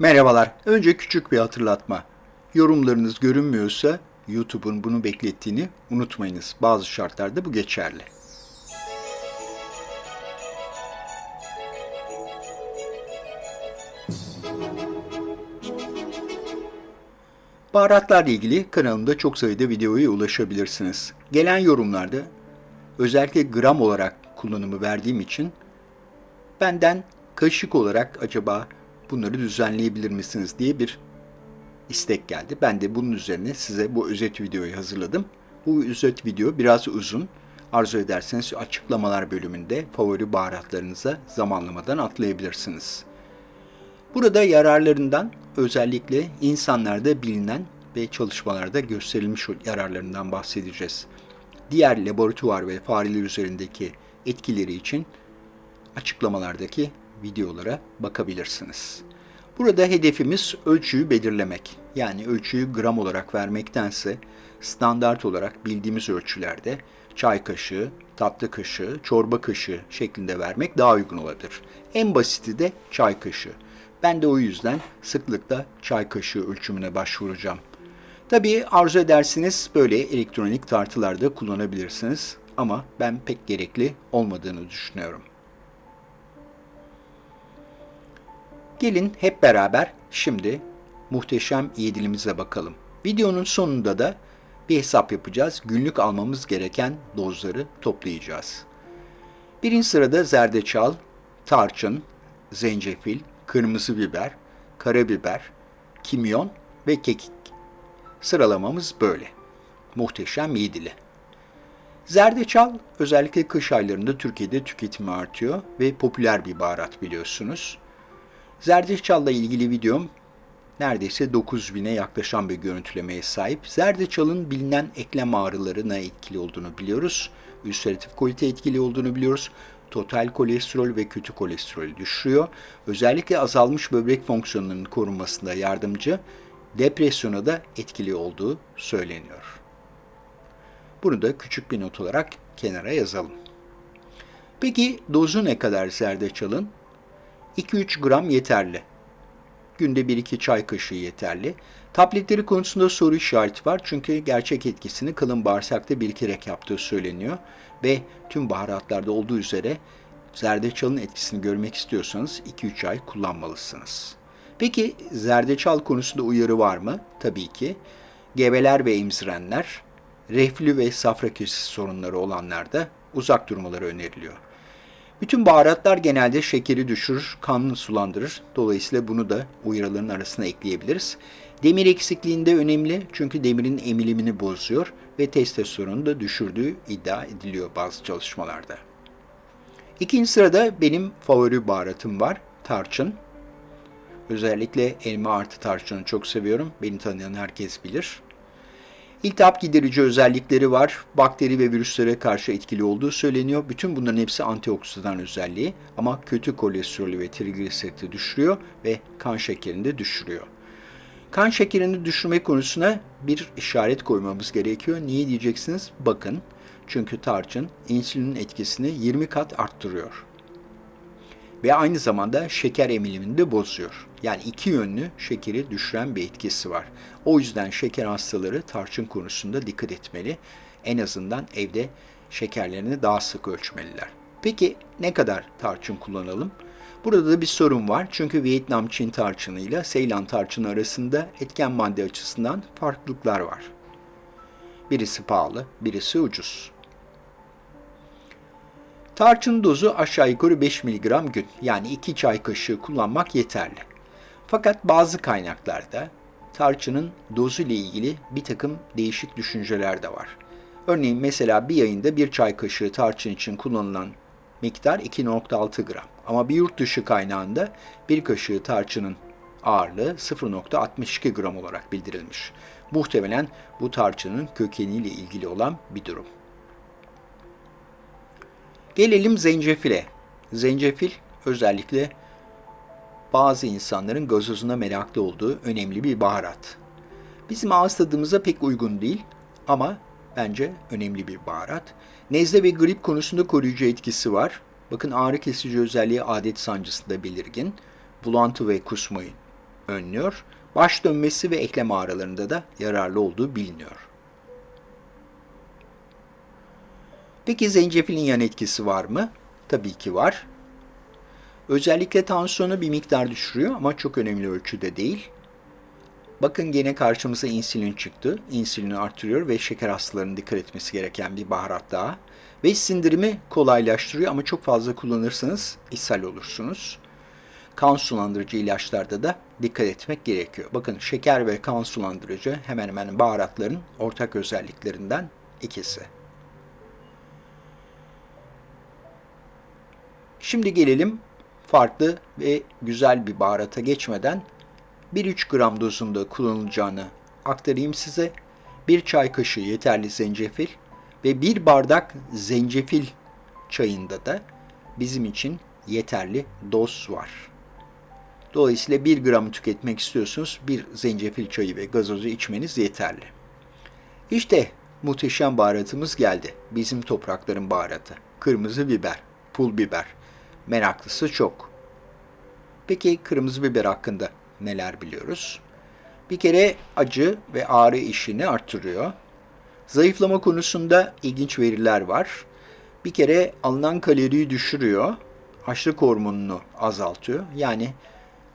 Merhabalar. Önce küçük bir hatırlatma. Yorumlarınız görünmüyorsa YouTube'un bunu beklettiğini unutmayınız. Bazı şartlarda bu geçerli. Baharatlarla ilgili kanalımda çok sayıda videoya ulaşabilirsiniz. Gelen yorumlarda özellikle gram olarak kullanımı verdiğim için benden kaşık olarak acaba bunları düzenleyebilir misiniz diye bir istek geldi. Ben de bunun üzerine size bu özet videoyu hazırladım. Bu özet video biraz uzun. Arzu ederseniz açıklamalar bölümünde favori baharatlarınıza zamanlamadan atlayabilirsiniz. Burada yararlarından özellikle insanlarda bilinen ve çalışmalarda gösterilmiş yararlarından bahsedeceğiz. Diğer laboratuvar ve fareler üzerindeki etkileri için açıklamalardaki videolara bakabilirsiniz. Burada hedefimiz ölçüyü belirlemek. Yani ölçüyü gram olarak vermektense standart olarak bildiğimiz ölçülerde çay kaşığı, tatlı kaşığı, çorba kaşığı şeklinde vermek daha uygun olabilir. En basiti de çay kaşığı. Ben de o yüzden sıklıkla çay kaşığı ölçümüne başvuracağım. Tabii arzu edersiniz böyle elektronik tartılarda kullanabilirsiniz ama ben pek gerekli olmadığını düşünüyorum. Gelin hep beraber şimdi muhteşem yedilimize bakalım. Videonun sonunda da bir hesap yapacağız. Günlük almamız gereken dozları toplayacağız. Birinci sırada zerdeçal, tarçın, zencefil, kırmızı biber, karabiber, kimyon ve kekik. Sıralamamız böyle. Muhteşem yedili. Zerdeçal özellikle kış aylarında Türkiye'de tüketimi artıyor ve popüler bir baharat biliyorsunuz. Zerdeçal'la ilgili videom neredeyse 9000'e yaklaşan bir görüntülemeye sahip. Zerdeçal'ın bilinen eklem ağrılarına etkili olduğunu biliyoruz. Ülseratif kolite etkili olduğunu biliyoruz. Total kolesterol ve kötü kolesterolü düşürüyor. Özellikle azalmış böbrek fonksiyonlarının korunmasında yardımcı, depresyona da etkili olduğu söyleniyor. Bunu da küçük bir not olarak kenara yazalım. Peki dozu ne kadar zerdeçalın? 2-3 gram yeterli. Günde 1-2 çay kaşığı yeterli. Tabletleri konusunda soru işareti var çünkü gerçek etkisini kalın bağırsakta birikirek yaptığı söyleniyor ve tüm baharatlarda olduğu üzere zerdeçalın etkisini görmek istiyorsanız 2-3 ay kullanmalısınız. Peki zerdeçal konusunda uyarı var mı? Tabii ki. Gebeler ve emzirenler, reflü ve safra kesesi sorunları olanlarda uzak durmaları öneriliyor. Bütün baharatlar genelde şekeri düşürür, kanını sulandırır. Dolayısıyla bunu da uyarıların arasına ekleyebiliriz. Demir eksikliğinde önemli çünkü demirin emilimini bozuyor ve testosteronu da düşürdüğü iddia ediliyor bazı çalışmalarda. İkinci sırada benim favori baharatım var, tarçın. Özellikle elma artı tarçını çok seviyorum. Beni tanıyan herkes bilir. İltihap giderici özellikleri var. Bakteri ve virüslere karşı etkili olduğu söyleniyor. Bütün bunların hepsi antioksidan özelliği ama kötü kolesterolü ve trigliseriti düşürüyor ve kan şekerini de düşürüyor. Kan şekerini düşürme konusuna bir işaret koymamız gerekiyor. Niye diyeceksiniz? Bakın. Çünkü tarçın insülinin etkisini 20 kat arttırıyor ve aynı zamanda şeker emilimini de bozuyor. Yani iki yönlü şekeri düşüren bir etkisi var. O yüzden şeker hastaları tarçın konusunda dikkat etmeli. En azından evde şekerlerini daha sık ölçmeliler. Peki ne kadar tarçın kullanalım? Burada da bir sorun var çünkü Vietnam Çin tarçını ile Seylan tarçını arasında etken madde açısından farklılıklar var. Birisi pahalı, birisi ucuz. Tarçın dozu aşağı yukarı 5 mg gün yani 2 çay kaşığı kullanmak yeterli. Fakat bazı kaynaklarda tarçının dozu ile ilgili bir takım değişik düşünceler de var. Örneğin mesela bir ayında bir çay kaşığı tarçın için kullanılan miktar 2.6 gram. Ama bir yurt dışı kaynağında bir kaşığı tarçının ağırlığı 0.62 gram olarak bildirilmiş. Muhtemelen bu tarçının kökeniyle ilgili olan bir durum. Gelelim zencefile. Zencefil özellikle bazı insanların gazozuna meraklı olduğu önemli bir baharat. Bizim ağız tadımıza pek uygun değil ama bence önemli bir baharat. Nezle ve grip konusunda koruyucu etkisi var. Bakın ağrı kesici özelliği adet sancısında belirgin. Bulantı ve kusmayı önlüyor. Baş dönmesi ve eklem ağrılarında da yararlı olduğu biliniyor. Peki zencefilin yan etkisi var mı? Tabii ki var. Özellikle tansiyonu bir miktar düşürüyor ama çok önemli ölçüde değil. Bakın gene karşımıza insülin çıktı. İnsülini artırıyor ve şeker hastalarının dikkat etmesi gereken bir baharat daha. Ve sindirimi kolaylaştırıyor ama çok fazla kullanırsanız ishal olursunuz. Kan sulandırıcı ilaçlarda da dikkat etmek gerekiyor. Bakın şeker ve kan sulandırıcı hemen hemen baharatların ortak özelliklerinden ikisi. Şimdi gelelim farklı ve güzel bir baharata geçmeden 1-3 gram dozunda kullanılacağını aktarayım size. Bir çay kaşığı yeterli zencefil ve bir bardak zencefil çayında da bizim için yeterli doz var. Dolayısıyla 1 gram tüketmek istiyorsunuz. Bir zencefil çayı ve gazozu içmeniz yeterli. İşte muhteşem baharatımız geldi. Bizim toprakların baharatı. Kırmızı biber, pul biber. Meraklısı çok. Peki kırmızı biber hakkında neler biliyoruz? Bir kere acı ve ağrı işini artırıyor. Zayıflama konusunda ilginç veriler var. Bir kere alınan kaloriyi düşürüyor. Açlık hormonunu azaltıyor. Yani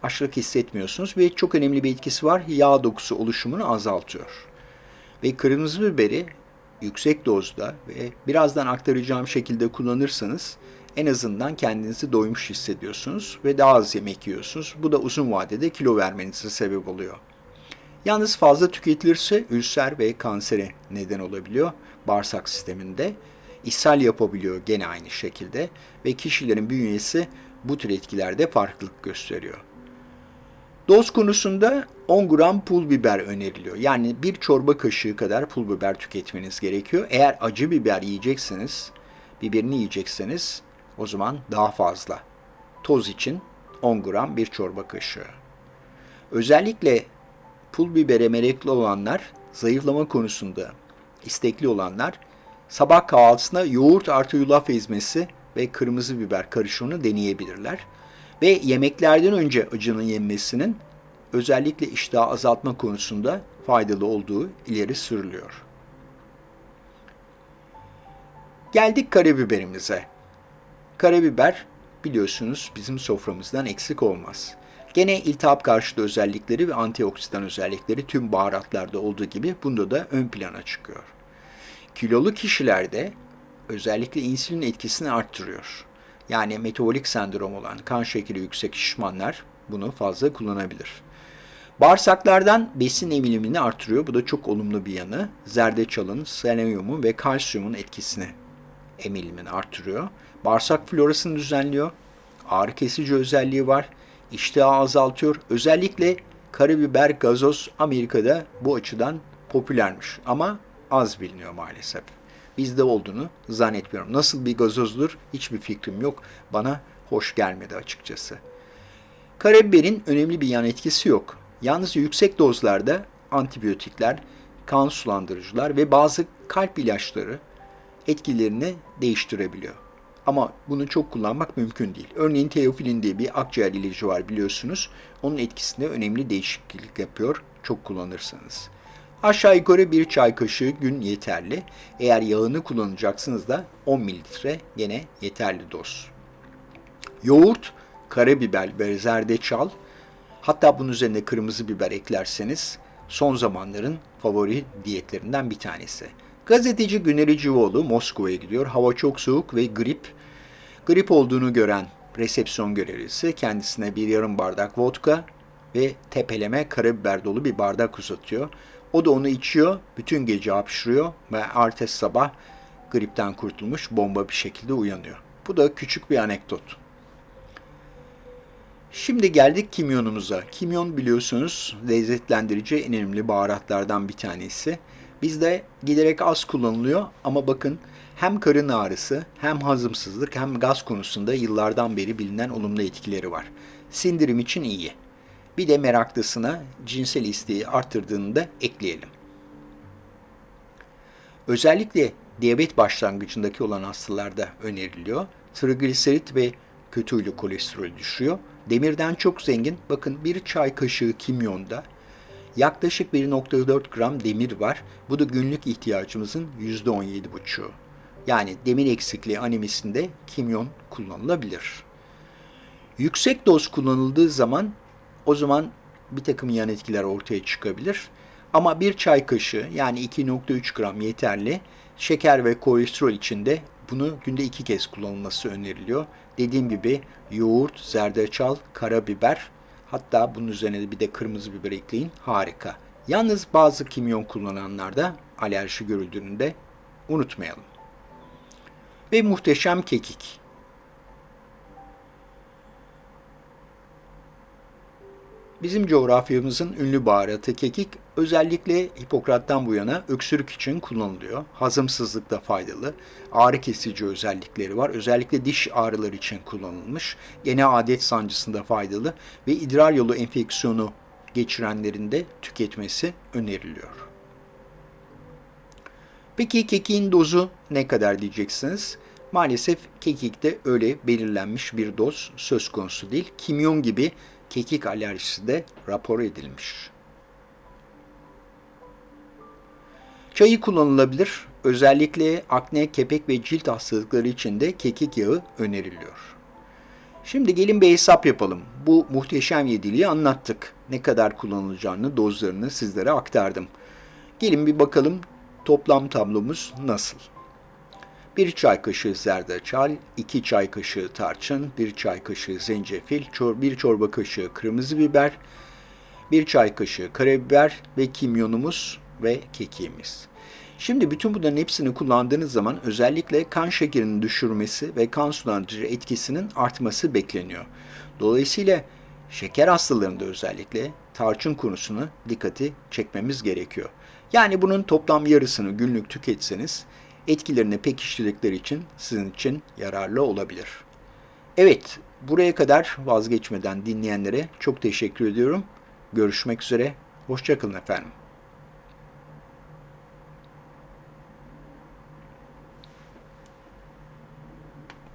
açlık hissetmiyorsunuz ve çok önemli bir etkisi var. Yağ dokusu oluşumunu azaltıyor. Ve kırmızı biberi yüksek dozda ve birazdan aktaracağım şekilde kullanırsanız en azından kendinizi doymuş hissediyorsunuz ve daha az yemek yiyorsunuz. Bu da uzun vadede kilo vermenize sebep oluyor. Yalnız fazla tüketilirse ülser ve kansere neden olabiliyor bağırsak sisteminde. ishal yapabiliyor gene aynı şekilde ve kişilerin bünyesi bu tür etkilerde farklılık gösteriyor. Doz konusunda 10 gram pul biber öneriliyor. Yani bir çorba kaşığı kadar pul biber tüketmeniz gerekiyor. Eğer acı biber yiyecekseniz, biberini yiyecekseniz o zaman daha fazla. Toz için 10 gram bir çorba kaşığı. Özellikle pul bibere meraklı olanlar, zayıflama konusunda istekli olanlar sabah kahvaltısında yoğurt artı yulaf ezmesi ve kırmızı biber karışımını deneyebilirler. Ve yemeklerden önce acının yenmesinin özellikle iştahı azaltma konusunda faydalı olduğu ileri sürülüyor. Geldik karabiberimize. Karabiber biliyorsunuz bizim soframızdan eksik olmaz. Gene iltihap karşıtı özellikleri ve antioksidan özellikleri tüm baharatlarda olduğu gibi bunda da ön plana çıkıyor. Kilolu kişilerde özellikle insülin etkisini arttırıyor. Yani metabolik sendrom olan kan şekeri yüksek şişmanlar bunu fazla kullanabilir. Bağırsaklardan besin emilimini artırıyor. Bu da çok olumlu bir yanı. Zerdeçalın, selenyumun ve kalsiyumun etkisini emilimini artırıyor. Bağırsak florasını düzenliyor. Ağrı kesici özelliği var. İştahı azaltıyor. Özellikle karabiber gazoz Amerika'da bu açıdan popülermiş ama az biliniyor maalesef. Bizde olduğunu zannetmiyorum. Nasıl bir gazozdur hiçbir fikrim yok. Bana hoş gelmedi açıkçası. Karabiberin önemli bir yan etkisi yok. Yalnız yüksek dozlarda antibiyotikler, kan sulandırıcılar ve bazı kalp ilaçları etkilerini değiştirebiliyor. Ama bunu çok kullanmak mümkün değil. Örneğin teofilin diye bir akciğer ilacı var biliyorsunuz. Onun etkisinde önemli değişiklik yapıyor çok kullanırsanız. Aşağı yukarı bir çay kaşığı gün yeterli. Eğer yağını kullanacaksınız da 10 mililitre gene yeterli doz. Yoğurt, karabiber ve zerdeçal hatta bunun üzerine kırmızı biber eklerseniz son zamanların favori diyetlerinden bir tanesi. Gazeteci Güneri Civoğlu Moskova'ya gidiyor. Hava çok soğuk ve grip. Grip olduğunu gören resepsiyon görevlisi kendisine bir yarım bardak vodka ve tepeleme karabiber dolu bir bardak uzatıyor. O da onu içiyor, bütün gece hapşırıyor ve ertesi sabah gripten kurtulmuş bomba bir şekilde uyanıyor. Bu da küçük bir anekdot. Şimdi geldik kimyonumuza. Kimyon biliyorsunuz lezzetlendirici en önemli baharatlardan bir tanesi. Bizde giderek az kullanılıyor ama bakın hem karın ağrısı hem hazımsızlık hem gaz konusunda yıllardan beri bilinen olumlu etkileri var. Sindirim için iyi. Bir de meraklısına cinsel isteği arttırdığını da ekleyelim. Özellikle diyabet başlangıcındaki olan hastalarda öneriliyor. Trigliserit ve kötü huylu kolesterol düşürüyor demirden çok zengin. Bakın bir çay kaşığı kimyonda yaklaşık 1.4 gram demir var. Bu da günlük ihtiyacımızın %17,5'u. Yani demir eksikliği anemisinde kimyon kullanılabilir. Yüksek doz kullanıldığı zaman o zaman bir takım yan etkiler ortaya çıkabilir. Ama bir çay kaşığı yani 2.3 gram yeterli. Şeker ve kolesterol için de bunu günde iki kez kullanılması öneriliyor. Dediğim gibi yoğurt, zerdeçal, karabiber hatta bunun üzerine de bir de kırmızı biber ekleyin. Harika. Yalnız bazı kimyon kullananlarda alerji görüldüğünü de unutmayalım. Ve muhteşem kekik. Bizim coğrafyamızın ünlü baharatı kekik özellikle Hipokrat'tan bu yana öksürük için kullanılıyor. Hazımsızlıkta faydalı, ağrı kesici özellikleri var. Özellikle diş ağrıları için kullanılmış. Gene adet sancısında faydalı ve idrar yolu enfeksiyonu geçirenlerin de tüketmesi öneriliyor. Peki kekiğin dozu ne kadar diyeceksiniz? Maalesef kekikte öyle belirlenmiş bir doz söz konusu değil. Kimyon gibi kekik alerjisi de rapor edilmiş. Çayı kullanılabilir. Özellikle akne, kepek ve cilt hastalıkları için de kekik yağı öneriliyor. Şimdi gelin bir hesap yapalım. Bu muhteşem yediliği anlattık. Ne kadar kullanılacağını, dozlarını sizlere aktardım. Gelin bir bakalım toplam tablomuz nasıl? 1 çay kaşığı zerdeçal, 2 çay kaşığı tarçın, 1 çay kaşığı zencefil, 1 çorba kaşığı kırmızı biber, 1 çay kaşığı karabiber ve kimyonumuz ve kekiğimiz. Şimdi bütün bunların hepsini kullandığınız zaman özellikle kan şekerinin düşürmesi ve kan sulandırıcı etkisinin artması bekleniyor. Dolayısıyla şeker hastalarında özellikle tarçın konusunu dikkati çekmemiz gerekiyor. Yani bunun toplam yarısını günlük tüketseniz etkilerini pekiştirdikleri için sizin için yararlı olabilir. Evet, buraya kadar vazgeçmeden dinleyenlere çok teşekkür ediyorum. Görüşmek üzere, hoşçakalın efendim.